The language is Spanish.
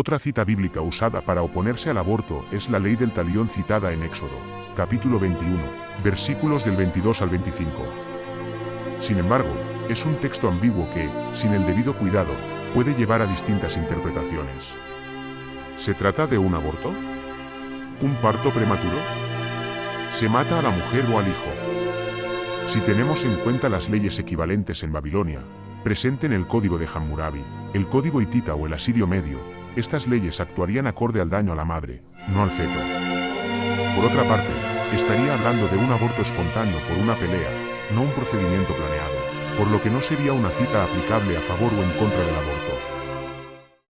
Otra cita bíblica usada para oponerse al aborto es la ley del talión citada en Éxodo, capítulo 21, versículos del 22 al 25. Sin embargo, es un texto ambiguo que, sin el debido cuidado, puede llevar a distintas interpretaciones. ¿Se trata de un aborto? ¿Un parto prematuro? ¿Se mata a la mujer o al hijo? Si tenemos en cuenta las leyes equivalentes en Babilonia, presente en el código de Hammurabi, el código hitita o el asirio medio, estas leyes actuarían acorde al daño a la madre, no al feto. Por otra parte, estaría hablando de un aborto espontáneo por una pelea, no un procedimiento planeado, por lo que no sería una cita aplicable a favor o en contra del aborto.